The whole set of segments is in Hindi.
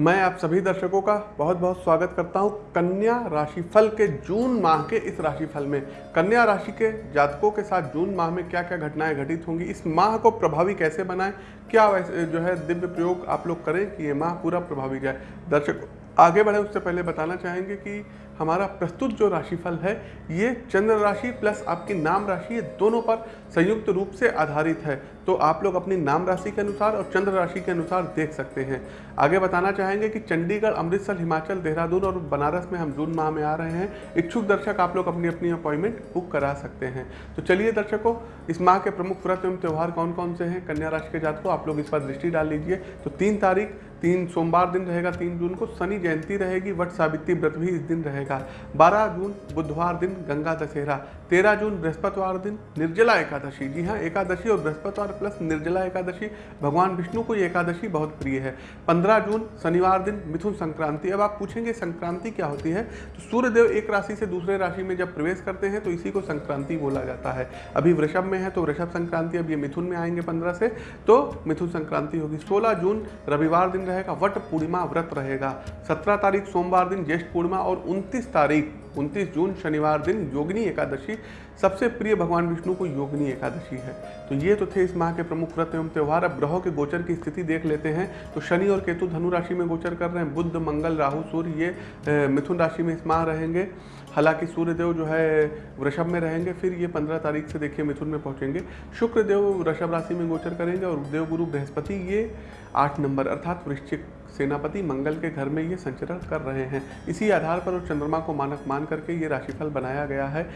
मैं आप सभी दर्शकों का बहुत बहुत स्वागत करता हूँ कन्या राशिफल के जून माह के इस राशिफल में। कन्या राशि के जातकों के साथ जून माह में क्या क्या घटनाएँ घटित होंगी, इस माह को प्रभावी कैसे बनाएँ, क्या वैसे जो है दिव्य प्रयोग आप लोग करें कि ये माह पूरा प्रभावी जाए। दर्शक, आगे बढ़ें, उससे पहले बताना चाहेंगे कि हमारा प्रस्तुत जो राशिफल है, ये चंद्र राशि प्लस आपकी नाम राशि, ये दोनों पर संयुक्त रूप से आधारित है। तो आप लोग अपनी नाम राशि के अनुसार और चंद्र राशि के अनुसार देख सकते हैं। आगे बताना चाहेंगे कि चंडीगढ़, अमृतसर, हिमाचल, देहरादून और बनारस में हम जून माह में आ रहे हैं। इच्छुक दर्शक आप लोग अपनी अपनी अपॉइंटमेंट बुक करा सकते हैं। तो चलिए दर्शकों, इस माह के प्रमुख व्रत एवं त्यौहार कौन कौन से हैं? कन्या राशि के जात को आप लोग इस पर दृष्टि डाल लीजिए। तो तीन तारीख, तीन सोमवार दिन रहेगा, तीन जून को शनि जयंती रहेगी, वट सावित्री व्रत भी इस दिन रहेगा। बारह जून बुधवार दिन गंगा दशहरा, तेरह जून बृहस्पतिवार दिन निर्जला एकादशी। जी हाँ एकादशी और बृहस्पतिवार प्लस निर्जला एकादशी, भगवान विष्णु को एकादशी बहुत प्रिय है। पंद्रह जून शनिवार दिन मिथुन संक्रांति। अब आप पूछेंगे संक्रांति क्या होती है? तो सूर्यदेव एक राशि से दूसरे राशि में जब प्रवेश करते हैं तो इसी को संक्रांति बोला जाता है। अभी वृषभ में है तो वृषभ संक्रांति, अब ये मिथुन में आएँगे पंद्रह से तो मिथुन संक्रांति होगी। सोलह जून रविवार दिन रहेगा, वट पूर्णिमा व्रत रहेगा। सत्रह तारीख सोमवार दिन ज्येष्ठ पूर्णिमा और उनतीस तारीख 29 जून शनिवार दिन योगिनी एकादशी, सबसे प्रिय भगवान विष्णु को योगिनी एकादशी है। तो ये तो थे इस माह के प्रमुख व्रत एवं त्यौहार। अब ग्रहों के गोचर की स्थिति देख लेते हैं। तो शनि और केतु धनु राशि में गोचर कर रहे हैं। बुद्ध मंगल, राहु, सूर्य, ये मिथुन राशि में इस माह रहेंगे। हालाँकि सूर्यदेव जो है, वृषभ में रहेंगे। फिर ये पंद्रह तारीख से देखिए मिथुन में पहुँचेंगे। शुक्रदेव वृषभ राशि में गोचर करेंगे और देवगुरु बृहस्पति ये आठ नंबर, अर्थात वृश्चिक सेनापति मंगल के घर में ये संचरण कर रहे हैं। इसी आधार पर चंद्रमा को मानक मान करके ये राशिफल बनाया गया है।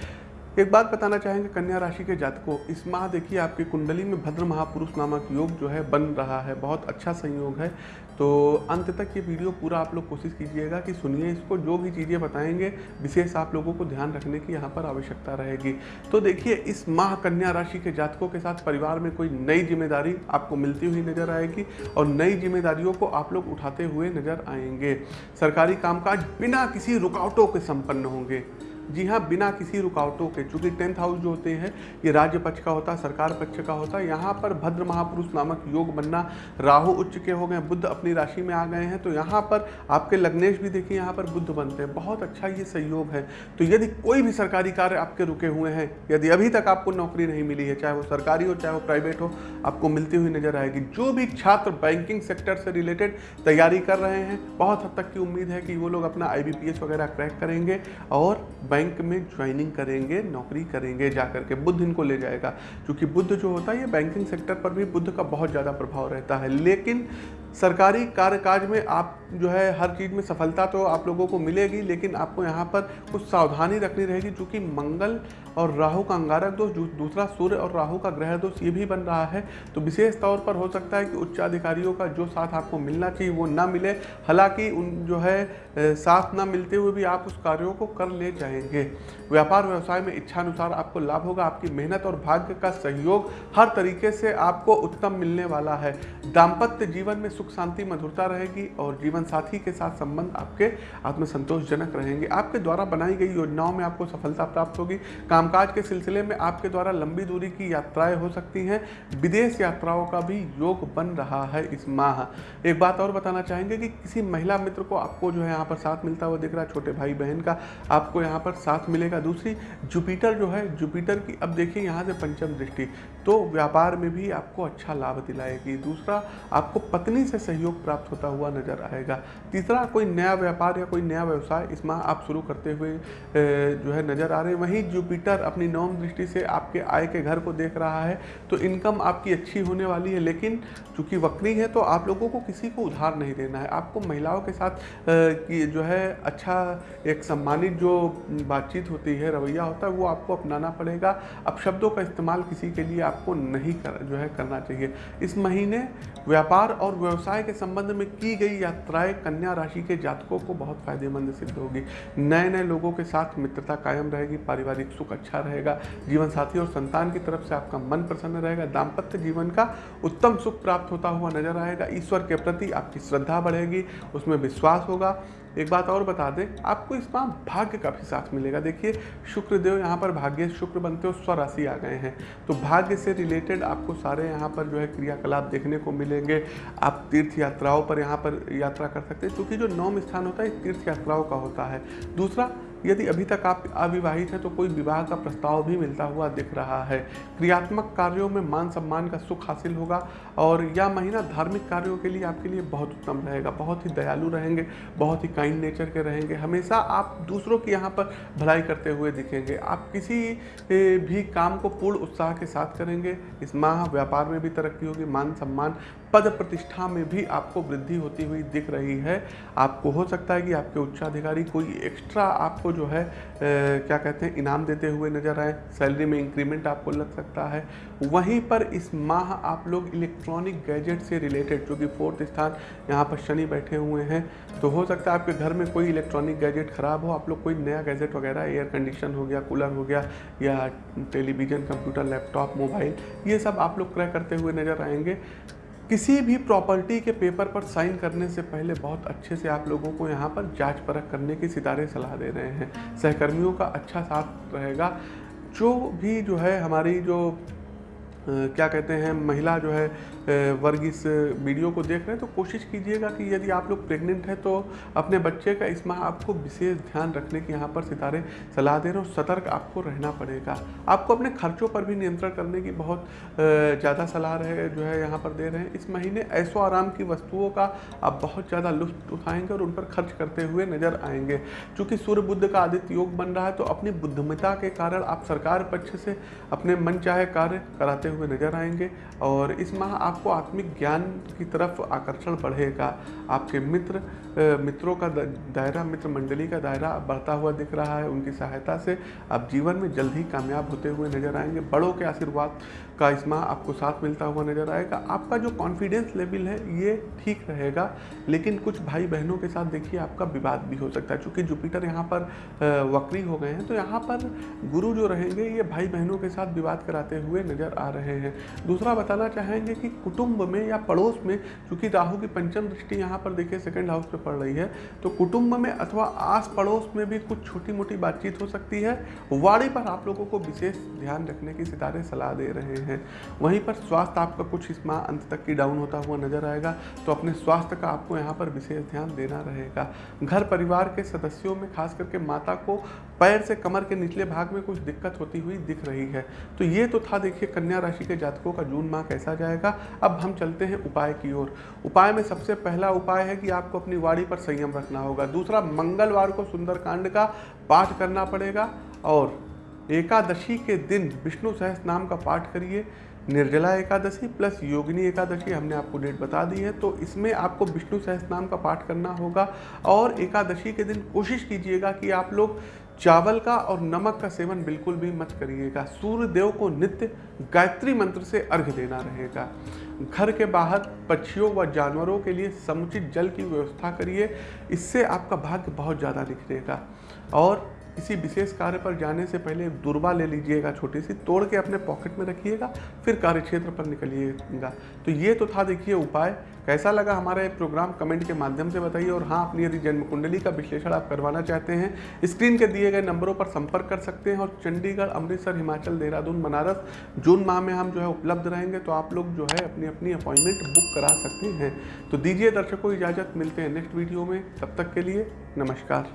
एक बात बताना चाहेंगे, कन्या राशि के जातकों, इस माह देखिए आपकी कुंडली में भद्र महापुरुष नामक योग जो है बन रहा है, बहुत अच्छा संयोग है। तो अंत तक ये वीडियो पूरा आप लोग कोशिश कीजिएगा कि सुनिए इसको, जो भी चीज़ें बताएँगे, विशेष आप लोगों को ध्यान रखने की यहाँ पर आवश्यकता रहेगी। तो देखिए, इस माह कन्या राशि के जातकों के साथ परिवार में कोई नई ज़िम्मेदारी आपको मिलती हुई नज़र आएगी और नई जिम्मेदारियों को आप लोग उठाते हुए नज़र आएँगे। सरकारी कामकाज बिना किसी रुकावटों के संपन्न होंगे। जी हाँ बिना किसी रुकावटों के, चूँकि टेंथ हाउस जो होते हैं, ये राज्य पक्ष का होता है सरकार पक्ष का होता है यहाँ पर भद्र महापुरुष नामक योग बनना, राहु उच्च के हो गए, बुद्ध अपनी राशि में आ गए हैं तो यहाँ पर आपके लग्नेश भी देखिए, यहाँ पर बुद्ध बनते हैं। बहुत अच्छा ये सहयोग है। तो यदि कोई भी सरकारी कार्य आपके रुके हुए हैं, यदि अभी तक आपको नौकरी नहीं मिली है, चाहे वो सरकारी हो, चाहे वो प्राइवेट हो, आपको मिलती हुई नज़र आएगी। जो भी छात्र बैंकिंग सेक्टर से रिलेटेड तैयारी कर रहे हैं, बहुत हद तक की उम्मीद है कि वो लोग अपना IBPS वगैरह क्रैक करेंगे और बैंक में ज्वाइनिंग करेंगे, नौकरी करेंगे जा करके बुद्ध इनको ले जाएगा। क्योंकि बुद्ध जो होता है, ये बैंकिंग सेक्टर पर भी बुद्ध का बहुत ज़्यादा प्रभाव रहता है। लेकिन सरकारी कार्यकाज में आप जो है, हर चीज़ में सफलता तो आप लोगों को मिलेगी, लेकिन आपको यहाँ पर कुछ सावधानी रखनी रहेगी क्योंकि मंगल और राहु का अंगारक दोष दूसरा सूर्य और राहु का ग्रह दोष ये भी बन रहा है। तो विशेष तौर पर हो सकता है कि उच्चाधिकारियों का जो साथ आपको मिलना चाहिए वो ना मिले। हालाँकि उन जो है साथ ना मिलते हुए भी आप उस कार्यों को कर ले जाएँगे। व्यापार व्यवसाय में इच्छानुसार आपको लाभ होगा, आपकी मेहनत और भाग्य का सहयोग हर तरीके से आपको उत्तम मिलने वाला है। दाम्पत्य जीवन में सुख शांति मधुरता रहेगी और जीवन साथी के साथ संबंध आपके आत्मसंतोषजनक रहेंगे। आपके द्वारा बनाई गई योजनाओं में आपको सफलता प्राप्त होगी। कामकाज के सिलसिले में आपके द्वारा लंबी दूरी की यात्राएँ हो सकती हैं। विदेश यात्राओं का भी योग बन रहा है इस माह। एक बात और बताना चाहेंगे कि किसी महिला मित्र को आपको जो है यहाँ पर साथ मिलता हुआ दिख रहा है, छोटे भाई बहन का, आपको यहाँ पर साथ मिलेगा। दूसरी, जुपिटर जो है, जुपिटर की अब देखिए यहाँ से पंचम दृष्टि तो व्यापार में भी आपको अच्छा लाभ दिलाएगी। दूसरा, आपको पत्नी से सहयोग प्राप्त होता हुआ नज़र आएगा। तीसरा, कोई नया व्यापार या कोई नया व्यवसाय इस माह आप शुरू करते हुए जो है नज़र आ रहे हैं। वहीं जुपिटर अपनी नवम दृष्टि से आपके आय के घर को देख रहा है तो इनकम आपकी अच्छी होने वाली है, लेकिन चूँकि वक्री है तो आप लोगों को किसी को उधार नहीं देना है। आपको महिलाओं के साथ की जो है अच्छा एक सम्मानित जो बातचीत होती है, रवैया होता है, वो आपको अपनाना पड़ेगा। अब शब्दों का इस्तेमाल किसी के लिए आपको नहीं कर, जो है करना चाहिए। इस महीने व्यापार और व्यवसाय के संबंध में की गई यात्राएँ कन्या राशि के जातकों को बहुत फ़ायदेमंद सिद्ध होगी। नए नए लोगों के साथ मित्रता कायम रहेगी, पारिवारिक सुख अच्छा रहेगा, जीवन साथी और संतान की तरफ़ से आपका मन प्रसन्न रहेगा, दाम्पत्य जीवन का उत्तम सुख प्राप्त होता हुआ नज़र आएगा। ईश्वर के प्रति आपकी श्रद्धा बढ़ेगी, उसमें विश्वास होगा एक बात और बता दें, आपको इस भाग्य का भी साथ मिलेगा। देखिए, शुक्रदेव यहाँ पर भाग्य, शुक्र बनते हो स्वराशि आ गए हैं। तो भाग्य से रिलेटेड आपको सारे यहाँ पर जो है क्रियाकलाप देखने को मिलेंगे। आप तीर्थ यात्राओं पर यहाँ पर यात्रा कर सकते हैं, क्योंकि जो नौम स्थान होता है तीर्थ यात्राओं का होता है। दूसरा यदि अभी तक आप अविवाहित हैं तो कोई विवाह का प्रस्ताव भी मिलता हुआ दिख रहा है। क्रियात्मक कार्यों में मान सम्मान का सुख हासिल होगा और यह महीना धार्मिक कार्यों के लिए आपके लिए बहुत उत्तम रहेगा। बहुत ही दयालु रहेंगे, बहुत ही काइंड नेचर के रहेंगे। हमेशा आप दूसरों की यहाँ पर भलाई करते हुए दिखेंगे। आप किसी भी काम को पूर्ण उत्साह के साथ करेंगे। इस माह व्यापार में भी तरक्की होगी। मान सम्मान पद प्रतिष्ठा में भी आपको वृद्धि होती हुई दिख रही है। आपको हो सकता है कि आपके उच्चाधिकारी कोई एक्स्ट्रा आपको जो है ए, क्या कहते हैं इनाम देते हुए नज़र आए सैलरी में इंक्रीमेंट आपको लग सकता है। वहीं पर इस माह आप लोग इलेक्ट्रॉनिक गैजेट से रिलेटेड जो कि फोर्थ स्थान यहाँ पर शनि बैठे हुए हैं तो हो सकता है आपके घर में कोई इलेक्ट्रॉनिक गैजेट ख़राब हो आप लोग कोई नया गैजेट वगैरह एयर कंडीशन हो गया कूलर हो गया या टेलीविज़न कंप्यूटर लैपटॉप मोबाइल ये सब आप लोग क्रय करते हुए नज़र आएँगे। किसी भी प्रॉपर्टी के पेपर पर साइन करने से पहले बहुत अच्छे से आप लोगों को यहाँ पर जाँच परख करने की सितारे सलाह दे रहे हैं। सहकर्मियों का अच्छा साथ रहेगा। जो भी जो है हमारी जो क्या कहते हैं, महिला जो है वर्ग इस वीडियो को देख रहे हैं तो कोशिश कीजिएगा कि यदि आप लोग प्रेग्नेंट हैं तो अपने बच्चे का इस माह आपको विशेष ध्यान रखने की यहाँ पर सितारे सलाह दे रहे हैं सतर्क आपको रहना पड़ेगा। आपको अपने खर्चों पर भी नियंत्रण करने की बहुत ज़्यादा सलाह रहे, जो है यहाँ पर दे रहे हैं। इस महीने ऐसो आराम की वस्तुओं का आप बहुत ज़्यादा लुत्फ उठाएँगे और उन पर खर्च करते हुए नज़र आएँगे। चूँकि सूर्य बुद्ध का आदित्य योग बन रहा है तो अपनी बुद्धिमता के कारण आप सरकार पक्ष से अपने मन चाहे कार्य कराते हुए नज़र आएँगे और इस माह आपको आत्मिक ज्ञान की तरफ़ आकर्षण बढ़ेगा। आपके मित्र मित्रों का दायरा, मित्र मंडली का दायरा बढ़ता हुआ दिख रहा है। उनकी सहायता से आप जीवन में जल्द ही कामयाब होते हुए नज़र आएँगे। बड़ों के आशीर्वाद का इस माह आपको साथ मिलता हुआ नज़र आएगा। आपका जो कॉन्फिडेंस लेवल है, ये ठीक रहेगा। लेकिन कुछ भाई बहनों के साथ देखिए, आपका विवाद भी हो सकता है। चूँकि जुपिटर यहाँ पर वक्री हो गए हैं तो यहाँ पर गुरु जो रहेंगे, ये भाई बहनों के साथ विवाद कराते हुए नज़र आ रहे हैं। दूसरा बताना चाहेंगे कि कुटुंब में या पड़ोस में, चूँकि राहु की पंचम दृष्टि यहाँ पर देखिए सेकेंड हाउस पे पड़ रही है तो कुटुंब में अथवा आस पड़ोस में भी कुछ छोटी मोटी बातचीत हो सकती है। वाड़ी पर आप लोगों को विशेष ध्यान रखने की सितारे सलाह दे रहे हैं। वहीं पर स्वास्थ्य आपका कुछ इस माह अंत तक की डाउन होता हुआ नज़र आएगा तो अपने स्वास्थ्य का आपको यहाँ पर विशेष ध्यान देना रहेगा। घर परिवार के सदस्यों में, खास करके माता को पैर से कमर के निचले भाग में कुछ दिक्कत होती हुई दिख रही है। तो ये तो था देखिए कन्या राशि के जातकों का जून माह कैसा जाएगा अब हम चलते हैं उपाय की ओर। उपाय में सबसे पहला उपाय है कि आपको अपनी वाड़ी पर संयम रखना होगा। दूसरा, मंगलवार को सुंदरकांड का पाठ करना पड़ेगा और एकादशी के दिन विष्णु सहस नाम का पाठ करिए। निर्जला एकादशी प्लस योगिनी एकादशी हमने आपको डेट बता दी है तो इसमें आपको विष्णु सहस नाम का पाठ करना होगा और एकादशी के दिन कोशिश कीजिएगा कि आप लोग चावल का और नमक का सेवन बिल्कुल भी मत करिएगा। सूर्य देव को नित्य गायत्री मंत्र से अर्घ देना रहेगा। घर के बाहर पक्षियों व जानवरों के लिए समुचित जल की व्यवस्था करिए। इससे आपका भाग्य बहुत ज़्यादा निखरेगा और किसी विशेष कार्य पर जाने से पहले एक दुर्बा ले लीजिएगा छोटी सी तोड़ के अपने पॉकेट में रखिएगा, फिर कार्य क्षेत्र पर निकलिएगा। तो ये तो था देखिए उपाय। कैसा लगा हमारा ये प्रोग्राम? कमेंट के माध्यम से बताइए। और हाँ अपनी यदि जन्म कुंडली का विश्लेषण आप करवाना चाहते हैं, स्क्रीन के दिए गए नंबरों पर संपर्क कर सकते हैं। और चंडीगढ़, अमृतसर, हिमाचल, देहरादून, बनारस, जून माह में हम जो है उपलब्ध रहेंगे तो आप लोग जो है अपनी अपनी अपॉइंटमेंट बुक करा सकते हैं। तो दीजिए दर्शकों इजाज़त। मिलते हैं नेक्स्ट वीडियो में। तब तक के लिए नमस्कार।